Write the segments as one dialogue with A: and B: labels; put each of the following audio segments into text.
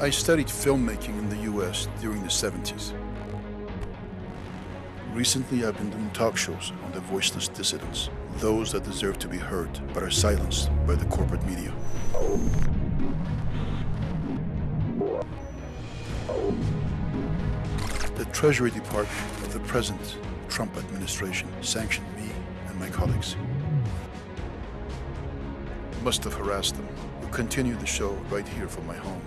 A: I studied filmmaking in the US during the 70s. Recently, I've been doing talk shows on the voiceless dissidents, those that deserve to be heard but are silenced by the corporate media. The Treasury Department of the present Trump administration sanctioned me and my colleagues. Must have harassed them. We'll continue the show right here from my home.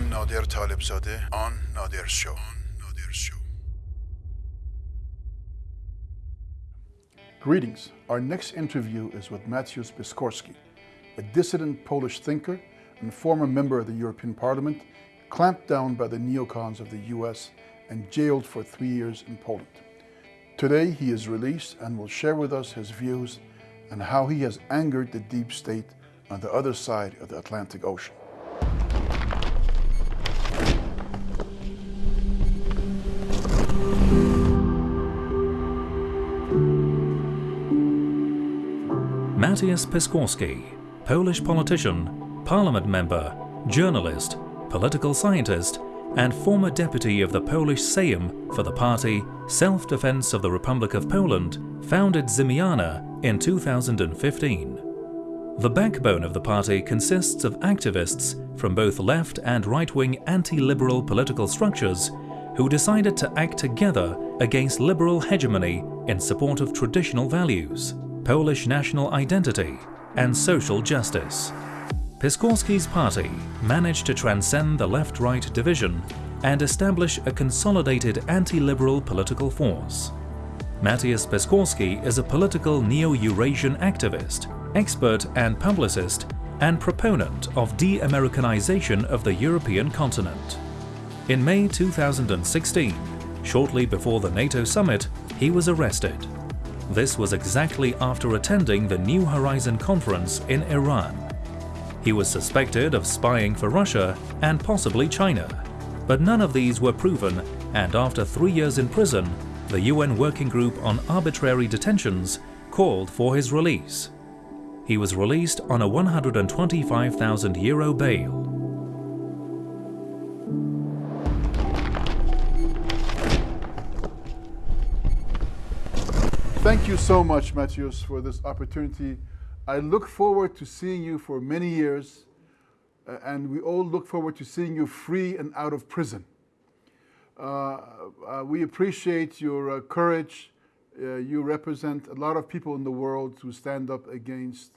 A: Am Talebzadeh. On show. Greetings. Our next interview is with Mateusz Piskorski, a dissident Polish thinker and former member of the European Parliament, clamped down by the neocons of the US and jailed for three years in Poland. Today he is released and will share with us his views and how he has angered the deep state on the other side of the Atlantic Ocean.
B: Mateusz Piskorski, Polish politician, parliament member, journalist, political scientist, and former deputy of the Polish Sejm for the party Self-Defense of the Republic of Poland, founded Zmiana in 2015. The backbone of the party consists of activists from both left and right-wing anti-liberal political structures who decided to act together against liberal hegemony in support of traditional values, Polish national identity and social justice. Piskorski's party managed to transcend the left-right division and establish a consolidated anti-liberal political force. Mateusz Piskorski is a political neo-Eurasian activist, expert and publicist, and proponent of de-Americanization of the European continent. In May 2016, shortly before the NATO summit, he was arrested. This was exactly after attending the New Horizon conference in Iran. He was suspected of spying for Russia and possibly China, but none of these were proven and after three years in prison, the UN Working Group on Arbitrary Detentions called for his release. He was released on a 125,000 euro bail.
A: You so much, Mateusz, for this opportunity. I look forward to seeing you for many years, uh, and we all look forward to seeing you free and out of prison. Uh, uh, we appreciate your uh, courage. Uh, you represent a lot of people in the world who stand up against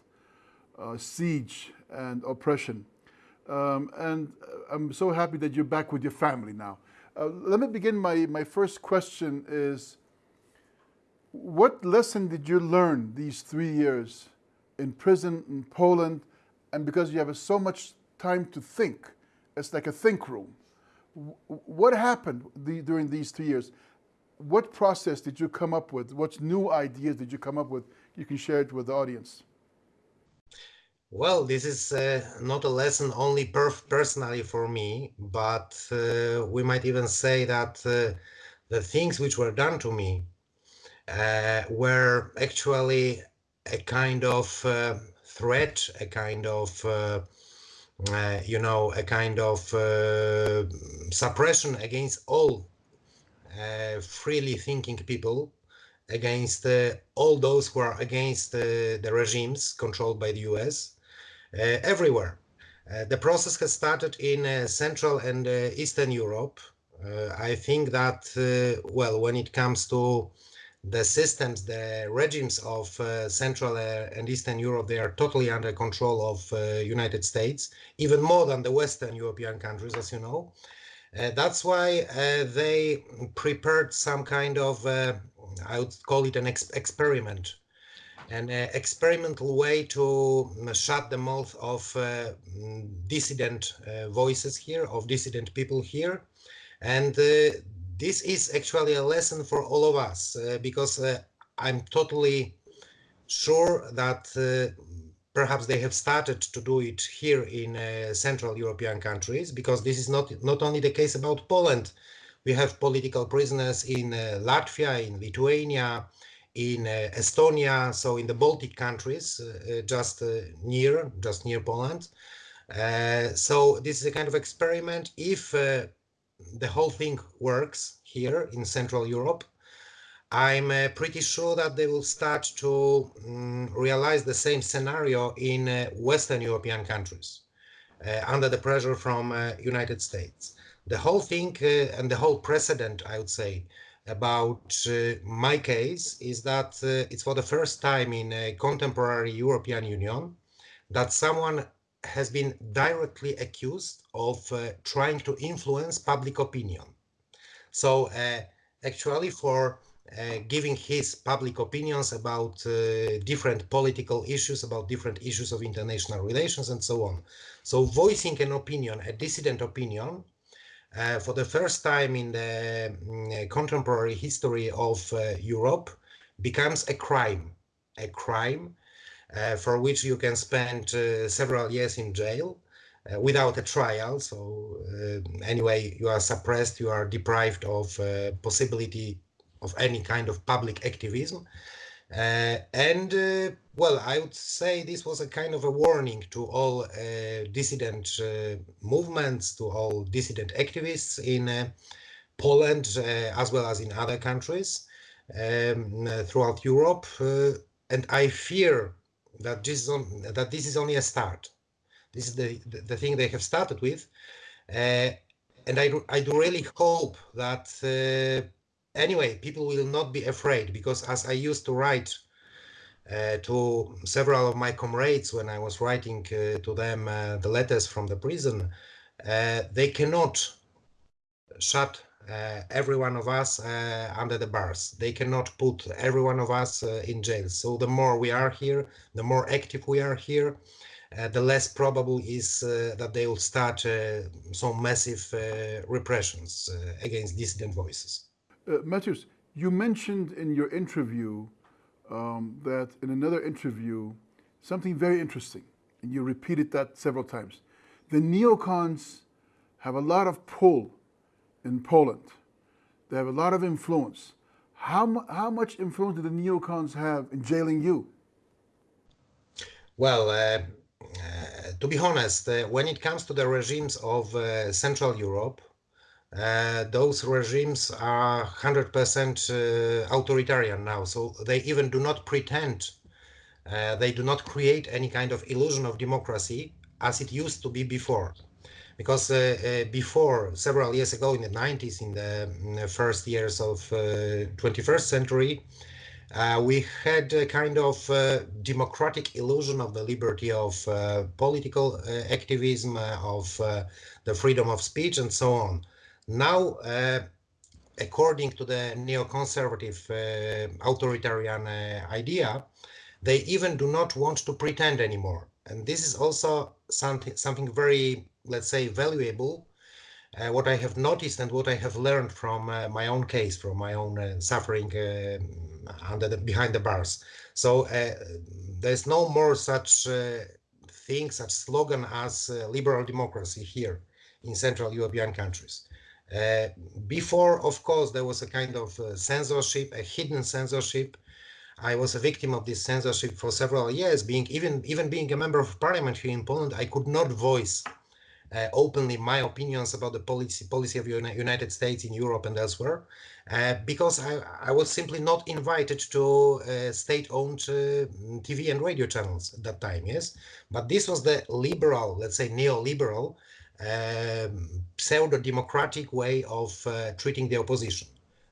A: uh, siege and oppression. Um, and I'm so happy that you're back with your family now. let me begin. My, my first question is, what lesson did you learn these three years in prison in Poland? And because you have so much time to think, it's like a think room. What happened the, during these three years? What process did you come up with? What new ideas did you come up with? You can share it with the audience.
C: Well, this is uh, not a lesson only per personally for me, but uh, we might even say that uh, the things which were done to me uh, were actually a kind of uh, threat, a kind of uh, uh, you know, a kind of uh, suppression against all uh, freely thinking people, against all those who are against the regimes controlled by the US, everywhere. the process has started in Central and Eastern Europe. I think that, well, when it comes to the systems, the regimes of uh, Central uh, and Eastern Europe, they are totally under control of uh, United States, even more than the Western European countries, as you know. Uh, that's why uh, they prepared some kind of, uh, I would call it an ex experiment, an experimental way to shut the mouth of dissident voices here, of dissident people here. And this is actually a lesson for all of us uh, because uh, I'm totally sure that uh, perhaps they have started to do it here in uh, Central European countries because this is not not only the case about Poland. We have political prisoners in uh, Latvia, in Lithuania, in uh, Estonia, so in the Baltic countries, just near, just near Poland. so this is a kind of experiment. If the whole thing works here in Central Europe, I'm uh, pretty sure that they will start to um, realize the same scenario in uh, Western European countries uh, under the pressure from United States. The whole thing and the whole precedent, I would say, about uh, my case is that uh, it's for the first time in a contemporary European Union that someone has been directly accused of uh, trying to influence public opinion. So uh, actually for uh, giving his public opinions about uh, different political issues, about different issues of international relations and so on. So voicing an opinion, a dissident opinion, uh, for the first time in the mm, contemporary history of uh, Europe becomes a crime, a crime uh, for which you can spend uh, several years in jail uh, without a trial. So uh, anyway, you are suppressed, you are deprived of possibility of any kind of public activism. Uh, and uh, well, I would say this was a kind of a warning to all uh, dissident movements, to all dissident activists in Poland, as well as in other countries um, throughout Europe. and I fear that this is on, that this is only a start. This is the, the, the thing they have started with. Uh, and I, I do really hope that uh, anyway, people will not be afraid because as I used to write uh, to several of my comrades when I was writing uh, to them uh, the letters from the prison, uh, they cannot shut Uh, every one of us uh, under the bars. They cannot put every one of us uh, in jail. So the more we are here, the more active we are here, uh, the less probable is that they will start some massive repressions against dissident voices.
A: Uh, Mateusz, you mentioned in your interview um, that in another interview, something very interesting, and you repeated that several times. The neocons have a lot of pull in Poland. They have a lot of influence. How, how much influence do the neocons have in jailing you?
C: Well, uh, uh, to be honest, uh, when it comes to the regimes of uh, Central Europe, uh, those regimes are 100% uh, authoritarian now. So they even do not pretend, they do not create any kind of illusion of democracy as it used to be before. Because uh, uh, before, several years ago in the 90s, in the, the first years of 21st century, we had a kind of democratic illusion of the liberty of political activism, of the freedom of speech and so on. Now, uh, according to the neoconservative uh, authoritarian uh, idea, they even do not want to pretend anymore. And this is also something, something very, let's say, valuable. Uh, what I have noticed and what I have learned from uh, my own case, from my own uh, suffering under the, behind the bars. So there's no more such thing, such slogan as liberal democracy here in Central European countries. Uh, before, of course, there was a kind of uh, censorship, a hidden censorship. I was a victim of this censorship for several years. Being even even being a member of parliament here in Poland, I could not voice uh, openly my opinions about the policy policy of the United States in Europe and elsewhere, uh, because I, I was simply not invited to uh, state-owned uh, TV and radio channels at that time. Yes, but this was the liberal, let's say neoliberal um, pseudo-democratic way of uh, treating the opposition.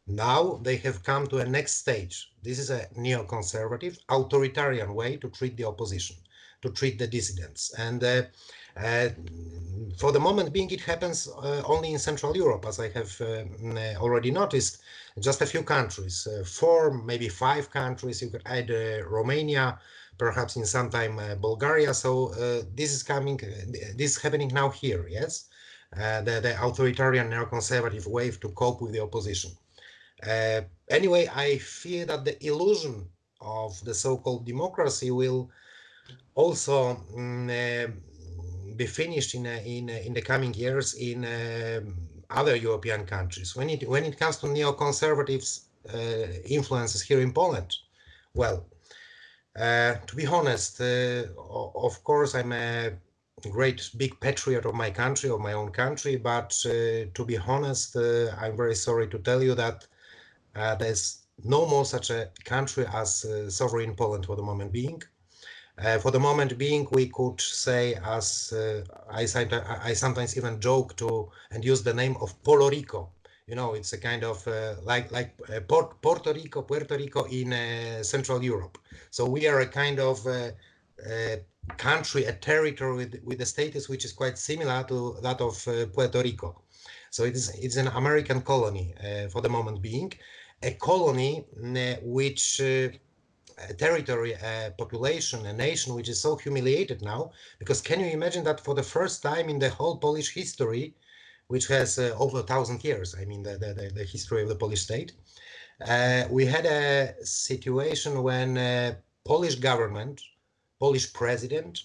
C: Now they have come to a next stage. This is a neoconservative, authoritarian way to treat the opposition, to treat the dissidents. And uh, for the moment being, it happens uh, only in Central Europe, as I have uh, already noticed. Just a few countries, uh, four, maybe five countries. You could add Romania, perhaps in some time uh, Bulgaria. So uh, this is coming, uh, this is happening now here, yes? the, the authoritarian neoconservative wave to cope with the opposition. anyway, I fear that the illusion of the so-called democracy will also mm, be finished in uh, in uh, in the coming years in um, other European countries. When it when it comes to neoconservatives uh, influences here in Poland, well, to be honest, of course, I'm a great big patriot of my country, of my own country. But uh, to be honest, uh, I'm very sorry to tell you that uh, there's no more such a country as sovereign Poland for the moment being. Uh, for the moment being, we could say, as uh, I, I, sometimes even joke to and use the name of Polo Rico. You know, it's a kind of uh, like like Puerto Rico, Puerto Rico in Central Europe. So we are a kind of country, a territory with, with a status which is quite similar to that of uh, Puerto Rico. So it is it's an American colony uh, for the moment being, a colony uh, which uh, a territory, a population, a nation which is so humiliated now. Because can you imagine that for the first time in the whole Polish history, which has uh, over a thousand years, I mean the, the, the history of the Polish state, uh, we had a situation when Polish government Polish president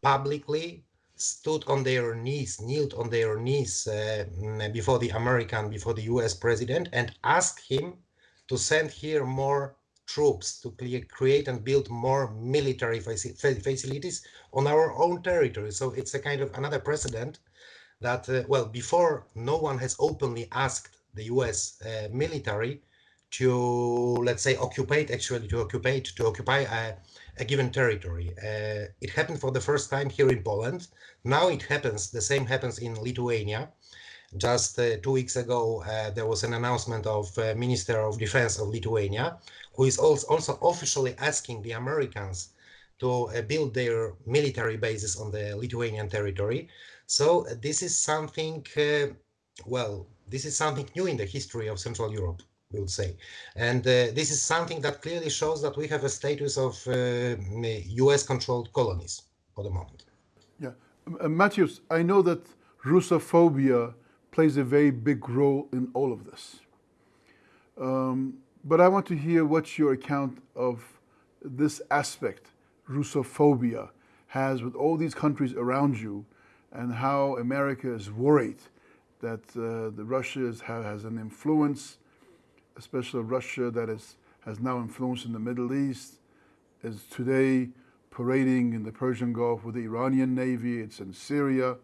C: publicly stood on their knees, kneeled on their knees uh, before the American, before the US president, and asked him to send here more troops to create and build more military facilities on our own territory. So it's a kind of another precedent that, uh, well, before no one has openly asked the US uh, military to, let's say, occupy, actually to occupy, to occupy a a given territory. Uh, it happened for the first time here in Poland. Now it happens, the same happens in Lithuania. Just uh, two weeks ago, uh, there was an announcement of uh, Minister of Defense of Lithuania, who is also, officially asking the Americans to uh, build their military bases on the Lithuanian territory. So uh, this is something, well, this is something new in the history of Central Europe we would say. And uh, this is something that clearly shows that we have a status of uh, US controlled colonies for the moment.
A: Yeah. Uh, Mateusz, I know that Russophobia plays a very big role in all of this. Um, but I want to hear what's your account of this aspect Russophobia has with all these countries around you and how America is worried that uh, the Russia is, has an influence especially Russia that is, has now influence in the Middle East, is today parading in the Persian Gulf with the Iranian Navy, it's in Syria.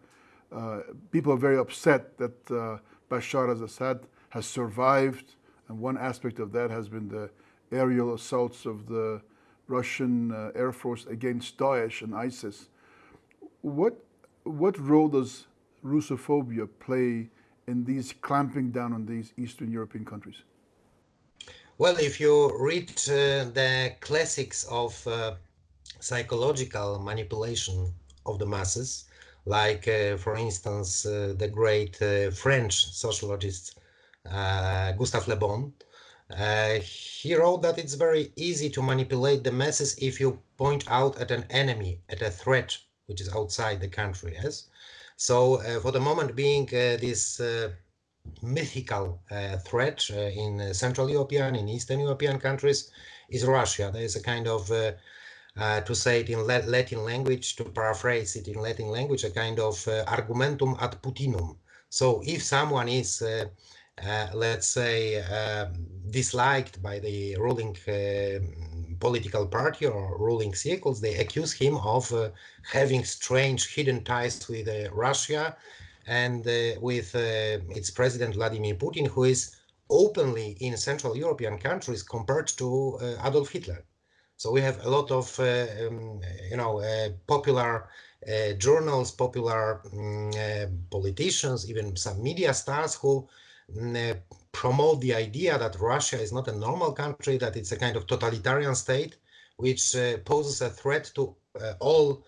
A: Uh, people are very upset that uh, Bashar al-Assad has survived, and one aspect of that has been the aerial assaults of the Russian uh, Air Force against Daesh and ISIS. What, what role does Russophobia play in these clamping down on these Eastern European countries?
C: Well, if you read uh, the classics of uh, psychological manipulation of the masses, like, uh, for instance, uh, the great uh, French sociologist Uh, Gustave Le Bon, uh, he wrote that it's very easy to manipulate the masses if you point out at an enemy, at a threat which is outside the country. Yes, so uh, for the moment being, this mythical uh, threat uh, in uh, Central European, in Eastern European countries is Russia. There is a kind of, to say it in Latin language, to paraphrase it in Latin language, a kind of argumentum ad Putinum. So if someone is uh, let's say, uh, disliked by the ruling uh, political party or ruling circles, they accuse him of having strange hidden ties with Russia and uh, with uh, its president Vladimir Putin, who is openly in Central European countries compared to uh, Adolf Hitler. So we have a lot of, um, you know, popular uh, journals, popular um, uh, politicians, even some media stars who um, uh, Mm, uh, promote the idea that Russia is not a normal country, that it's a kind of totalitarian state, which uh, poses a threat to uh, all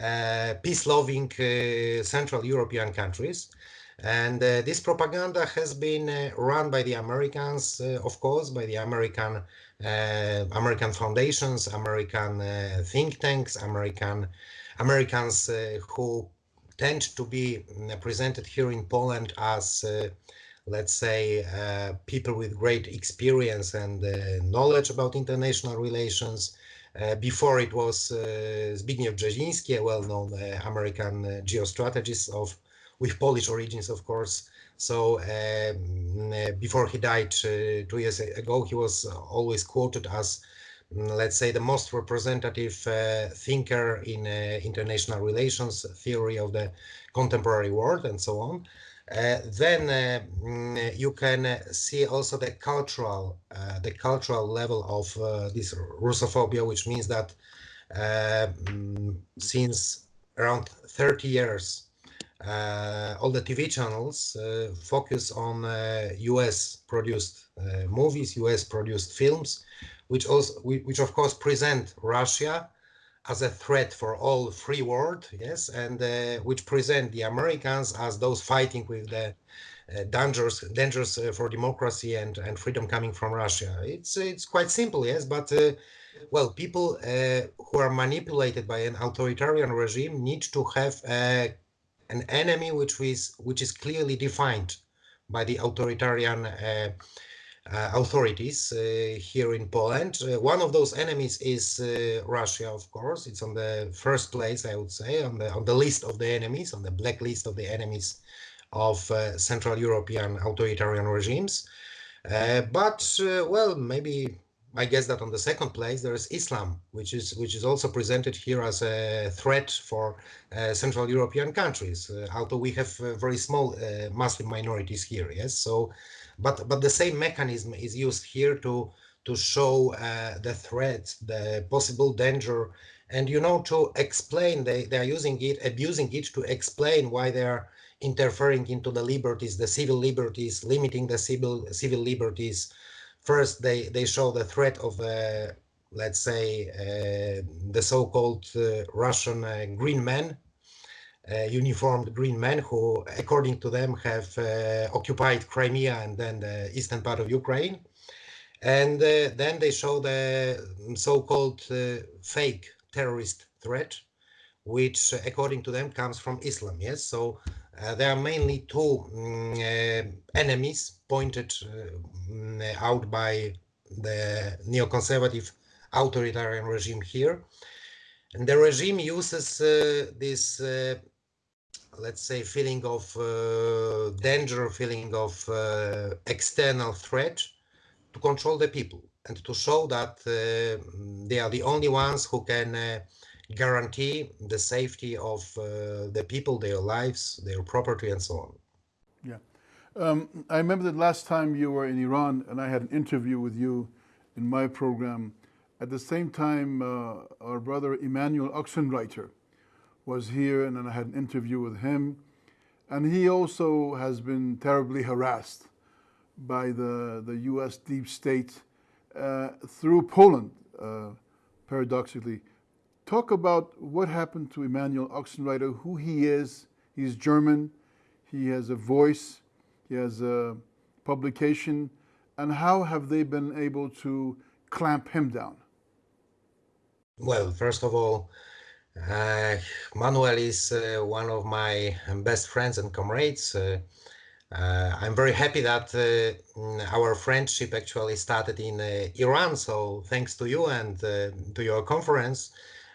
C: uh, peace-loving uh, Central European countries. And uh, this propaganda has been run by the Americans, of course, by the American American foundations, American think tanks, American Americans who tend to be mm, presented here in Poland as let's say, uh, people with great experience and uh, knowledge about international relations, uh, before it was uh, Zbigniew Brzezinski, a well-known uh, American geostrategist of with Polish origins, of course. So um, before he died two years ago, he was always quoted as mm, let's say the most representative uh, thinker in uh, international relations theory of the contemporary world and so on uh, then uh, mm, you can uh, see also the cultural the cultural level of this Russophobia, which means that mm, since around 30 years, uh, all the TV channels uh, focus on uh, US produced movies, US produced films, which also, which of course present Russia as a threat for all free world, yes, and uh, which present the Americans as those fighting with the uh, dangers dangers uh, for democracy and and freedom coming from Russia. It's it's quite simple, yes, but uh, well, people uh, who are manipulated by an authoritarian regime need to have uh, an enemy which is which is clearly defined by the authoritarian authorities uh, here in Poland. Uh, one of those enemies is Russia, of course. It's on the first place, I would say, on the on the list of the enemies, on the blacklist of the enemies of Central European authoritarian regimes. but well, maybe I guess that on the second place there is Islam, which is which is also presented here as a threat for uh, Central European countries. Uh, although we have uh, very small Muslim minorities here, yes. So but but the same mechanism is used here to to show uh, the threat, the possible danger, and you know to explain they they are using it, abusing it to explain why they are interfering into the liberties, the civil liberties, limiting the civil civil liberties. First, they they show the threat of uh, let's say uh, the so-called uh, Russian uh, green men uh, uniformed green men who, according to them, have uh, occupied Crimea and then the eastern part of Ukraine. And uh, then they show the so-called fake terrorist threat, which, according to them, comes from Islam. Yes, so uh, there are mainly two um, uh, enemies pointed uh, out by the neoconservative authoritarian regime here. And the regime uses this let's say, feeling of uh, danger, feeling of uh, external threat to control the people and to show that uh, they are the only ones who can uh, guarantee the safety of uh, the people, their lives, their property, and so on.
A: Yeah. Um, I remember that last time you were in Iran and I had an interview with you in my program. At the same time, uh, our brother Emanuel Ochsenreiter, was here and then I had an interview with him. And he also has been terribly harassed by the, the US deep state uh, through Poland, uh, paradoxically. Talk about what happened to Emanuel Ochsenreiter, who he is. He's German, he has a voice, he has a publication, and how have they been able to clamp him down?
C: Well, first of all, uh, Manuel is uh, one of my best friends and comrades. Uh, uh I'm very happy that uh, our friendship actually started in uh, Iran. So thanks to you and to your conference,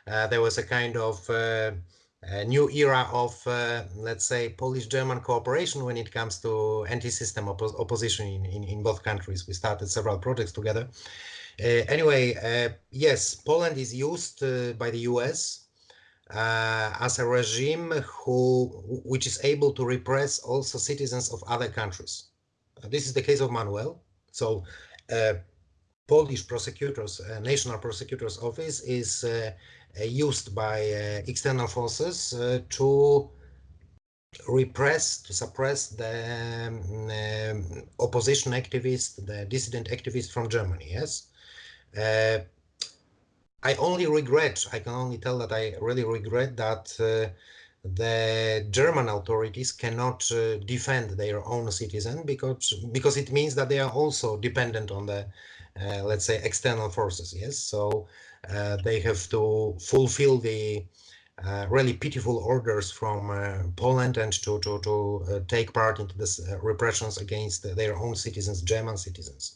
C: there was a kind of a new era of, let's say, Polish-German cooperation when it comes to anti-system oppo opposition in, in, in, both countries. We started several projects together. anyway, yes, Poland is used by the US as a regime who which is able to repress also citizens of other countries. Uh, this is the case of Manuel. So uh, Polish prosecutors, uh, National Prosecutor's Office is uh, uh, used by external forces to repress, to suppress the um, opposition activists, the dissident activists from Germany, yes? I only regret, I can only tell that I really regret that uh, the German authorities cannot uh, defend their own citizen because because it means that they are also dependent on the uh, let's say external forces yes? So uh, they have to fulfill the uh, really pitiful orders from uh, Poland and to to to take part into this repressions against their own citizens German citizens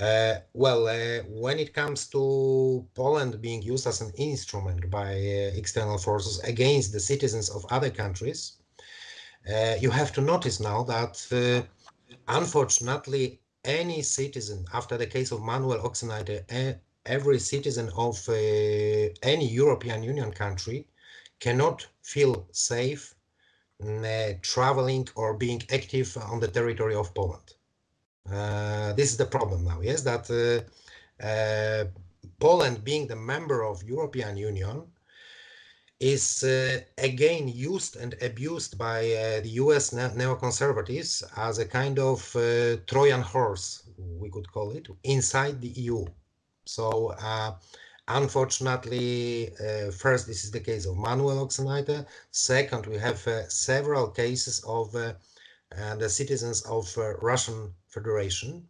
C: uh, well, uh, when it comes to Poland being used as an instrument by uh, external forces against the citizens of other countries, you have to notice now that unfortunately any citizen after the case of Manuel Ochsenreiter, every citizen of uh, any European Union country cannot feel safe uh, traveling or being active on the territory of Poland. Uh, this is the problem now, yes, that uh, uh, Poland being the member of European Union is uh, again used and abused by uh, the US ne neoconservatives as a kind of uh, Trojan horse, we could call it, inside the EU. So unfortunately, first, this is the case of Manuel Ochsenreiter. Second, we have several cases of the citizens of Russian Federation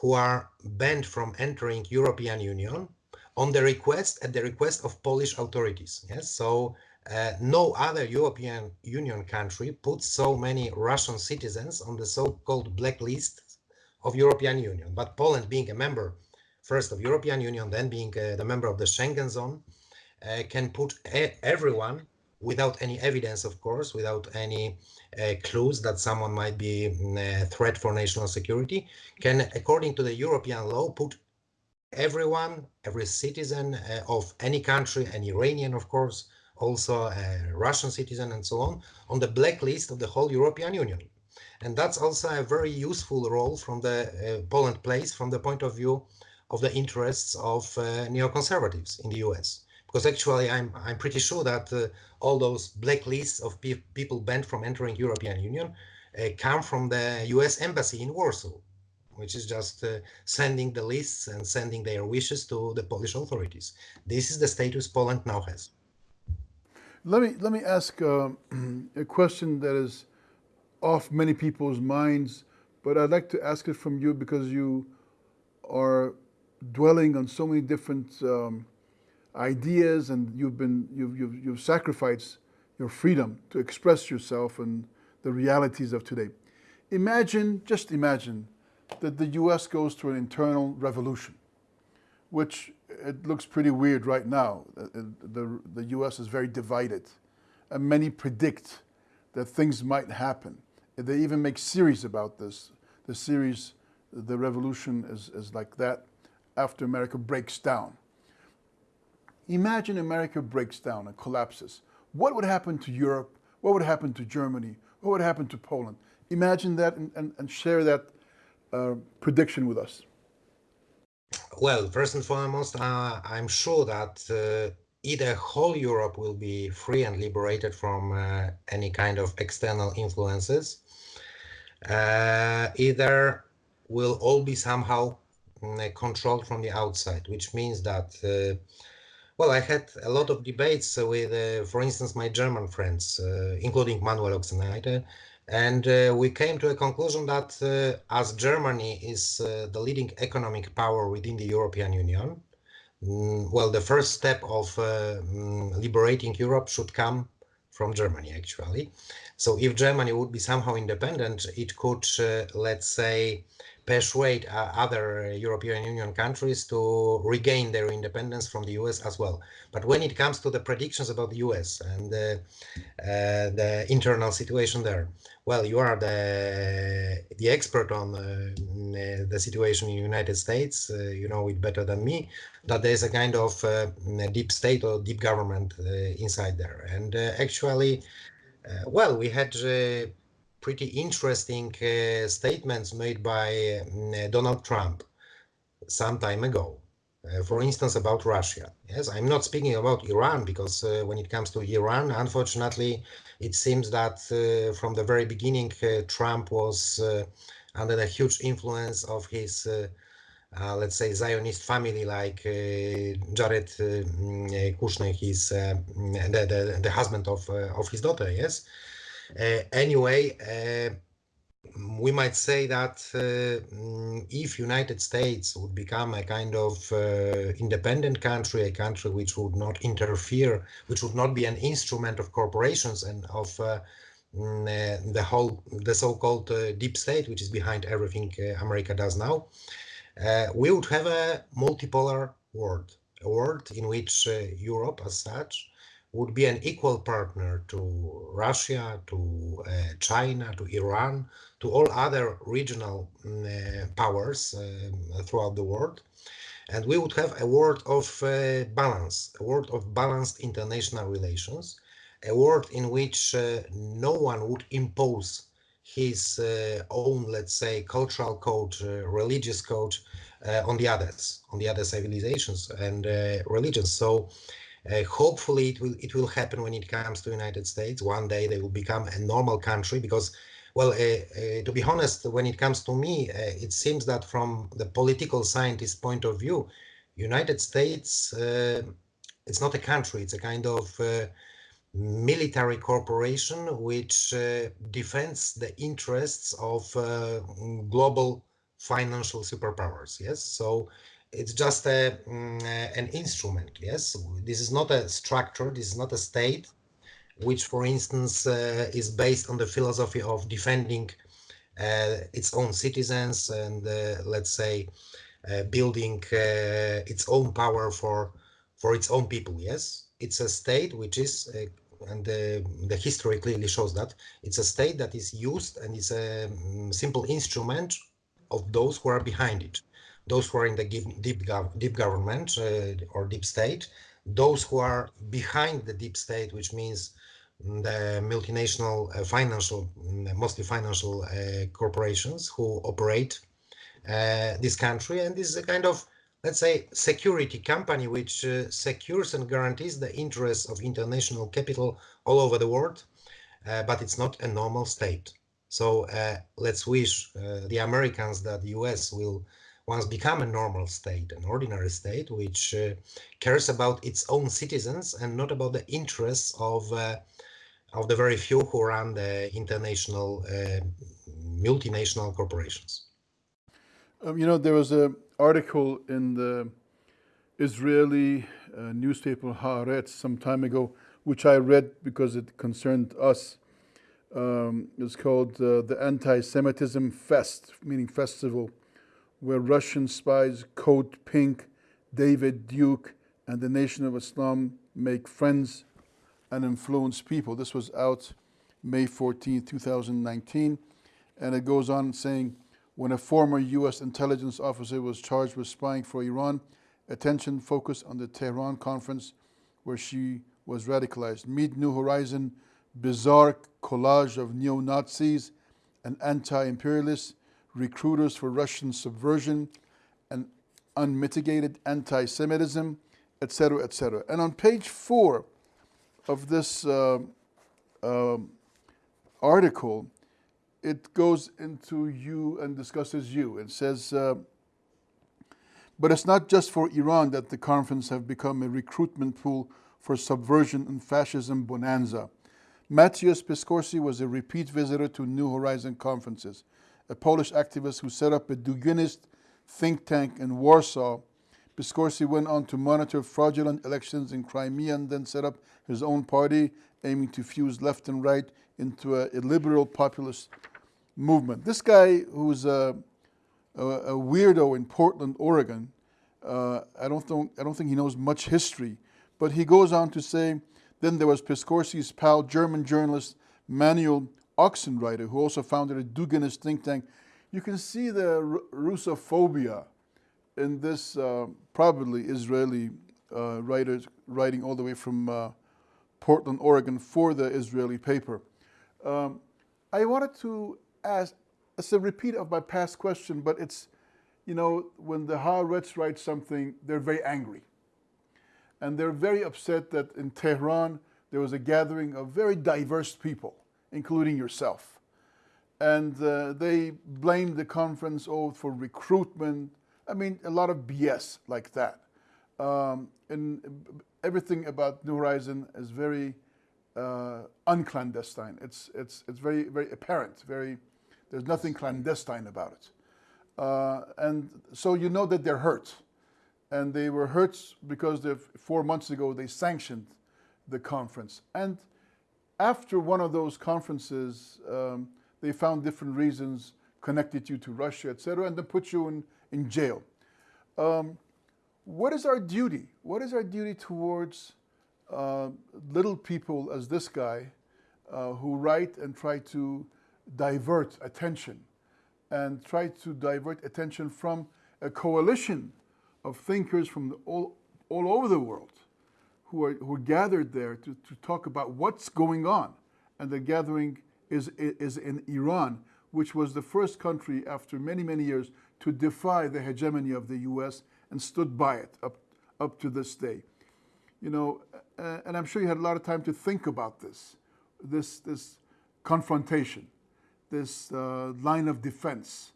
C: who are banned from entering European Union on the request at the request of Polish authorities. Yes, so uh, no other European Union country puts so many Russian citizens on the so-called blacklist of European Union. But Poland, being a member first of European Union, then being uh, the member of the Schengen zone, uh, can put everyone without any evidence, of course, without any uh, clues that someone might be mm, a threat for national security, can, according to the European law, put everyone, every citizen uh, of any country, an Iranian, of course, also a Russian citizen and so on, on the blacklist of the whole European Union. And that's also a very useful role from the uh, Poland plays from the point of view of the interests of uh, neoconservatives in the US. Because actually, I'm, I'm pretty sure that uh, all those blacklists of pe people banned from entering European Union uh, come from the US embassy in Warsaw which is just uh, sending the lists and sending their wishes to the Polish authorities. This is the status Poland now has.
A: Let me let me ask uh, a question that is off many people's minds, but I'd like to ask it from you because you are dwelling on so many different um, ideas, and you've been you've, you've you've sacrificed your freedom to express yourself and the realities of today. Imagine, just imagine, that the US goes through an internal revolution, which it looks pretty weird right now. Uh, uh, the, the, the US is very divided, and many predict that things might happen. They even make series about this. The series, The Revolution, is, is like that after America breaks down. Imagine America breaks down and collapses. What would happen to Europe? What would happen to Germany? What would happen to Poland? Imagine that and, and, and share that uh, prediction with us?
C: Well, first and foremost, uh, I'm sure that uh, either whole Europe will be free and liberated from uh, any kind of external influences, uh, either will all be somehow mm, controlled from the outside, which means that uh, well, I had a lot of debates with, uh, for instance, my German friends, uh, including Manuel Ochsenreiter, and uh, we came to a conclusion that uh, as Germany is uh, the leading economic power within the European Union, mm, well, the first step of uh, mm, liberating Europe should come from Germany, actually. So if Germany would be somehow independent, it could, let's say, persuade uh, other European Union countries to regain their independence from the US as well. But when it comes to the predictions about the US and the, uh, the internal situation there, well, you are the the expert on uh, the situation in the United States. Uh, you know it better than me. That there is a kind of uh, deep state or deep government uh, inside there, and actually, well, we had pretty interesting uh, statements made by uh, Donald Trump some time ago. Uh, for instance, about Russia. Yes, I'm not speaking about Iran because uh, when it comes to Iran, unfortunately, it seems that uh, from the very beginning, uh, Trump was under the huge influence of his, let's say, Zionist family, like Jared Kushner, his the, the, the husband of of his daughter. Yes, anyway, uh, we might say that uh, mm, if United States would become a kind of uh, independent country, a country which would not interfere, which would not be an instrument of corporations and of uh, mm, uh, the whole, the so-called deep state, which is behind everything America does now, we would have a multipolar world, a world in which Europe as such would be an equal partner to Russia, to uh, China, to Iran, to all other regional mm, uh, powers um, throughout the world. And we would have a world of uh, balance, a world of balanced international relations, a world in which uh, no one would impose his uh, own, let's say, cultural code, uh, religious code on the others, on the other civilizations and religions. So uh, hopefully, it will it will happen when it comes to United States. One day they will become a normal country because, well, uh, uh, to be honest, when it comes to me, it seems that from the political scientist point of view, United States it's not a country; it's a kind of military corporation which uh, defends the interests of uh, global financial superpowers. Yes, so it's just a, mm, an instrument. Yes, this is not a structure. This is not a state, which, for instance, uh, is based on the philosophy of defending uh, its own citizens and, uh, let's say, uh, building uh, its own power for for its own people. Yes, it's a state which is and the, the history clearly shows that it's a state that is used and is a um, simple instrument of those who are behind it those who are in the deep, gov deep government uh, or deep state, those who are behind the deep state, which means the multinational uh, financial, mm, mostly financial uh, corporations who operate uh, this country. And this is a kind of, let's say, security company which uh, secures and guarantees the interests of international capital all over the world, uh, but it's not a normal state. So let's wish the Americans that the US will once become a normal state, an ordinary state, which uh, cares about its own citizens and not about the interests of uh, of the very few who run the international uh, multinational corporations.
A: Um, you know, there was an article in the Israeli uh, newspaper Haaretz some time ago, which I read because it concerned us. Um, it's called uh, the Anti-Semitism Fest, meaning festival where Russian spies Code Pink, David Duke, and the Nation of Islam make friends and influence people. This was out May 14, 2019. And it goes on saying, when a former U.S. intelligence officer was charged with spying for Iran, attention focused on the Tehran conference where she was radicalized. Meet New Horizon, bizarre collage of neo-Nazis and anti-imperialists recruiters for Russian subversion and unmitigated anti-Semitism, etc., etc. And on page four of this uh, uh, article, it goes into you and discusses you. It says, uh, but it's not just for Iran that the conference have become a recruitment pool for subversion and fascism bonanza. Mateusz Piskorski was a repeat visitor to New Horizon conferences a Polish activist who set up a Duginist think tank in Warsaw. Piskorski went on to monitor fraudulent elections in Crimea and then set up his own party, aiming to fuse left and right into a, a liberal populist movement. This guy, who's a, a, a weirdo in Portland, Oregon, uh, I, don't think, I don't think he knows much history, but he goes on to say, then there was Piskorski's pal, German journalist Manuel Ochsenreiter, who also founded a Duginist think tank. You can see the Russophobia in this uh, probably Israeli uh, writers writing all the way from uh, Portland, Oregon for the Israeli paper. Um, I wanted to ask, it's a repeat of my past question, but it's, you know, when the Haaretz write something, they're very angry. And they're very upset that in Tehran, there was a gathering of very diverse people including yourself. And uh, they blamed the conference oath for recruitment. I mean, a lot of BS like that. Um, and everything about New Horizon is very uh, unclandestine. It's, it's, it's very, very apparent, very, there's nothing clandestine about it. Uh, and so you know that they're hurt. And they were hurt because four months ago they sanctioned the conference. And after one of those conferences, um, they found different reasons, connected you to Russia, etc., and then put you in, in jail. Um, what is our duty? What is our duty towards uh, little people as this guy uh, who write and try to divert attention and try to divert attention from a coalition of thinkers from all, all over the world who are, who are gathered there to, to talk about what's going on. And the gathering is, is in Iran, which was the first country after many, many years to defy the hegemony of the US and stood by it up, up to this day. You know, uh, and I'm sure you had a lot of time to think about this, this, this confrontation, this uh, line of defense,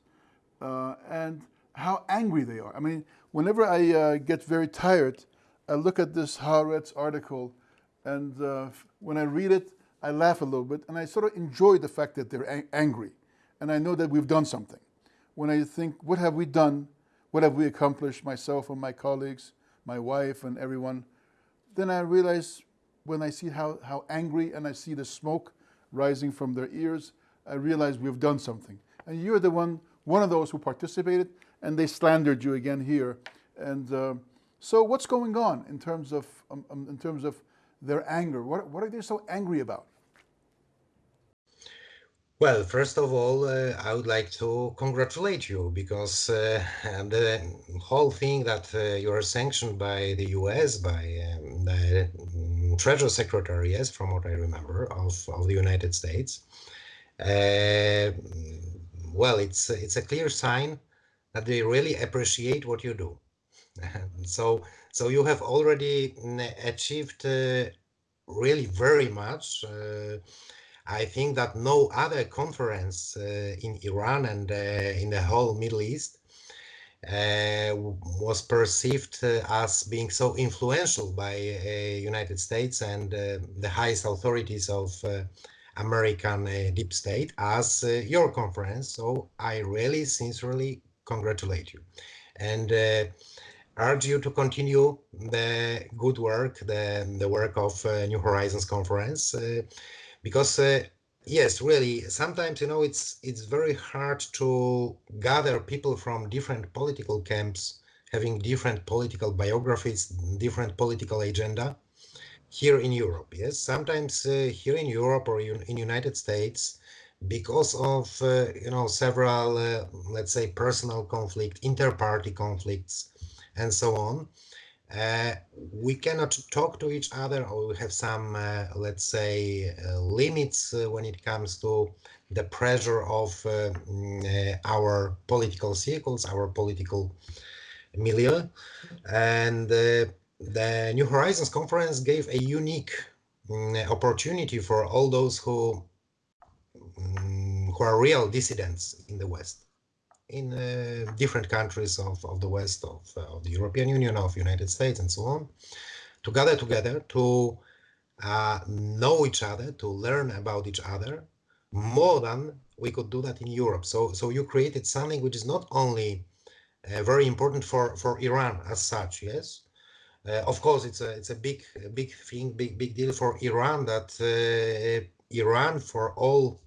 A: uh, and how angry they are. I mean, whenever I uh, get very tired, I look at this Haaretz article, and uh, when I read it, I laugh a little bit, and I sort of enjoy the fact that they're ang angry, and I know that we've done something. When I think, what have we done? What have we accomplished, myself and my colleagues, my wife and everyone? Then I realize when I see how, how angry and I see the smoke rising from their ears, I realize we've done something. And you're the one, one of those who participated, and they slandered you again here. And uh, so what's going on in terms of, um, um, in terms of their anger? What, what are they so angry about?
C: Well, first of all, uh, I would like to congratulate you because uh, the whole thing that uh, you are sanctioned by the US, by um, the mm, Treasury Secretary, yes, from what I remember, of, of the United States, uh, well, it's, it's a clear sign that they really appreciate what you do. so, so you have already mm, achieved uh, really very much. Uh, I think that no other conference uh, in Iran and in the whole Middle East uh, was perceived uh, as being so influential by uh, United States and the highest authorities of American deep state as your conference. So I really sincerely congratulate you and urge you to continue the good work, the, the work of New Horizons conference because uh, yes really sometimes you know it's it's very hard to gather people from different political camps having different political biographies different political agenda here in europe yes? Sometimes uh, here in europe or in, in united states because of uh, you know several uh, let's say personal conflict inter-party conflicts and so on uh, we cannot talk to each other or we have some, uh, let's say, uh, limits uh, when it comes to the pressure of uh, mm, uh, our political circles, our political milieu. And the New Horizons conference gave a unique mm, opportunity for all those who, mm, who are real dissidents in the West in uh, different countries of, of the West, of, uh, of the European Union, of United States, and so on, to gather together to uh, know each other, to learn about each other more than we could do that in Europe. So, so you created something which is not only uh, very important for for Iran as such. Yes, uh, of course it's a it's a big big thing, big big deal for Iran that uh, Iran for all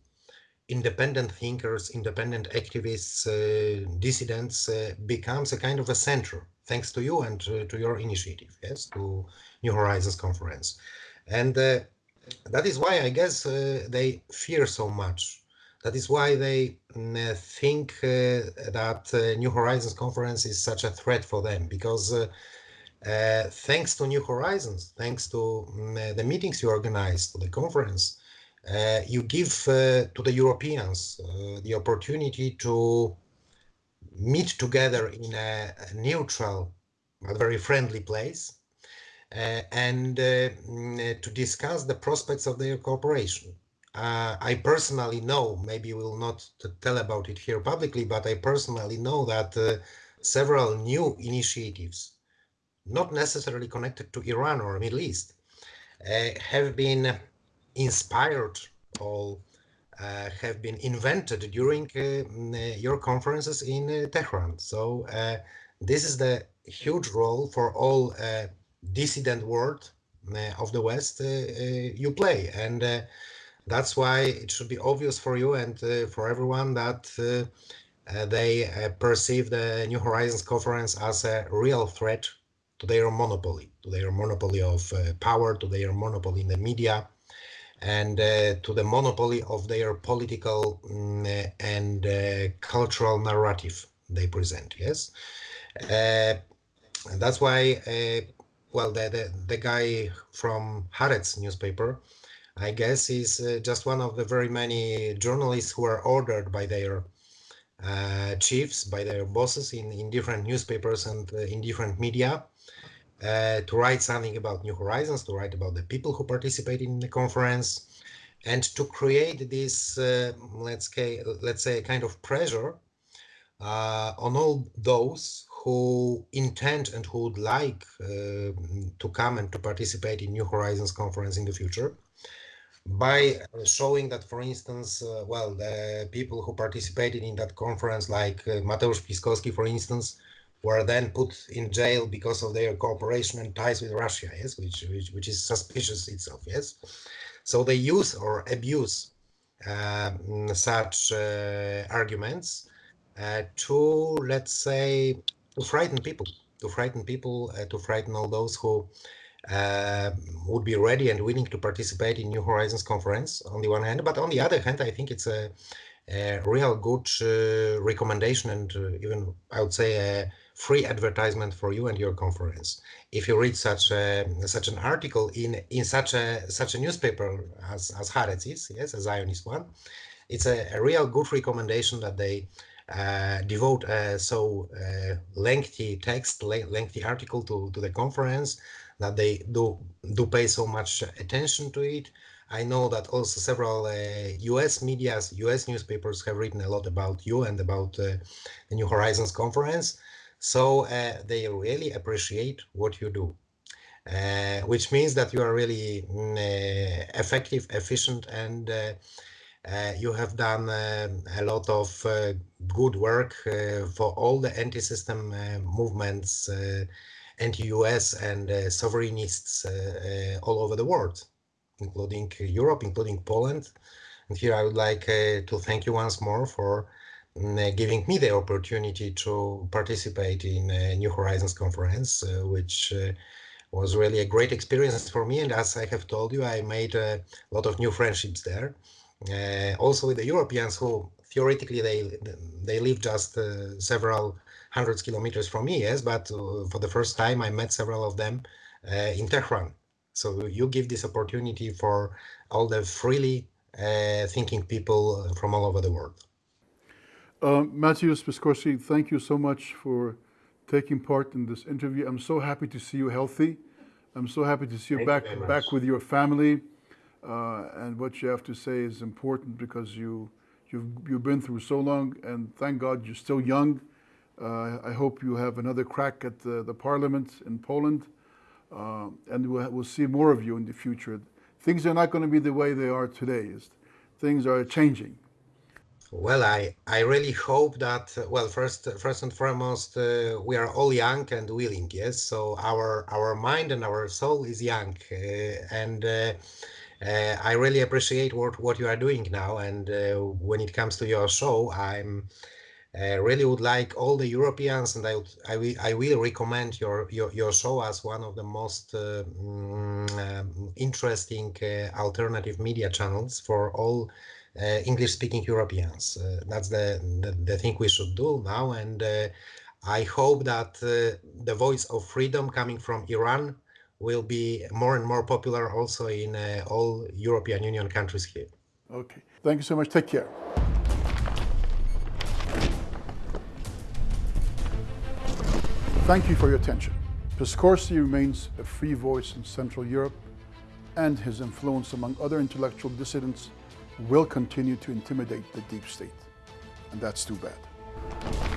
C: independent thinkers, independent activists, uh, dissidents uh, becomes a kind of a center, thanks to you and to, to your initiative, yes, to New Horizons Conference. And uh, that is why I guess uh, they fear so much. That is why they mm, think uh, that uh, New Horizons Conference is such a threat for them, because thanks to New Horizons, thanks to mm, the meetings you organize, to the conference, uh, you give uh, to the Europeans uh, the opportunity to meet together in a, a neutral but very friendly place uh, and uh, mm, to discuss the prospects of their cooperation. Uh, I personally know, maybe we'll not tell about it here publicly, but I personally know that several new initiatives, not necessarily connected to Iran or Middle East, have been inspired or uh, have been invented during uh, mm, your conferences in uh, Tehran. So uh, this is the huge role for all uh, dissident world uh, of the West you play. And that's why it should be obvious for you and for everyone that they perceive the New Horizons conference as a real threat to their monopoly, to their monopoly of uh, power, to their monopoly in the media, and uh, to the monopoly of their political mm, and uh, cultural narrative they present. Yes, uh, that's why. Uh, well, the, the the guy from Haaretz newspaper, I guess, is uh, just one of the very many journalists who are ordered by their uh, chiefs, by their bosses in in different newspapers and in different media uh, to write something about New Horizons, to write about the people who participated in the conference, and to create this, uh, let's say, let's say, kind of pressure uh, on all those who intend and who would like uh, to come and to participate in New Horizons conference in the future by showing that, for instance, uh, well, the people who participated in that conference, like uh, Mateusz Piskorski, for instance, were then put in jail because of their cooperation and ties with Russia, yes, which which, which is suspicious itself, yes. So they use or abuse uh, such uh, arguments uh, to, let's say, to frighten people, to frighten people, uh, to frighten all those who uh, would be ready and willing to participate in New Horizons conference on the one hand, but on the other hand, I think it's a, a real good uh, recommendation and even I would say a free advertisement for you and your conference. If you read such a, such an article in in such a such a newspaper as as Haaretz is, yes, a Zionist one, it's a, a real good recommendation that they uh, devote so uh, lengthy text, lengthy article to to the conference, that they do do pay so much attention to it. I know that also several uh, U.S. media's, U.S. newspapers have written a lot about you and about uh, the New Horizons conference. So uh, they really appreciate what you do, uh, which means that you are really mm, uh, effective, efficient, and uh, uh, you have done a lot of good work for all the anti-system movements, anti-US and sovereignists all over the world, including Europe, including Poland. And here I would like to thank you once more for giving me the opportunity to participate in a New Horizons conference, uh, which uh, was really a great experience for me. And as I have told you, I made a lot of new friendships there. Uh, also with the Europeans who theoretically they they live just uh, several hundreds kilometers from me, yes, but uh, for the first time I met several of them in Tehran. So you give this opportunity for all the freely thinking people from all over the world.
A: Uh, Piskorski, thank you so much for taking part in this interview. I'm so happy to see you healthy. I'm so happy to see you
C: thank
A: back
C: you
A: back with your family. Uh, and what you have to say is important because you you've you've been through so long, and thank God you're still young. Uh, I hope you have another crack at the, the parliament in Poland, uh, and we'll, we'll see more of you in the future. Things are not going to be the way they are today. Things are changing.
C: Well, I, I really hope that, well, first, first and foremost, uh, we are all young and willing, yes? So our, our mind and our soul is young. Uh, and uh, uh I really appreciate what, what you are doing now. And uh, when it comes to your show, I'm uh, really would like all the Europeans, and I, would, I, will, I will recommend your, your, your show as one of the most mm, um, interesting alternative media channels for all English-speaking Europeans. Uh, that's the, the, the thing we should do now, and uh, I hope that the voice of freedom coming from Iran will be more and more popular also in all European Union countries here.
A: Okay. Thank you so much. Take care. Thank you for your attention. Piskorski remains a free voice in Central Europe, and his influence among other intellectual dissidents will continue to intimidate the deep state. And that's too bad.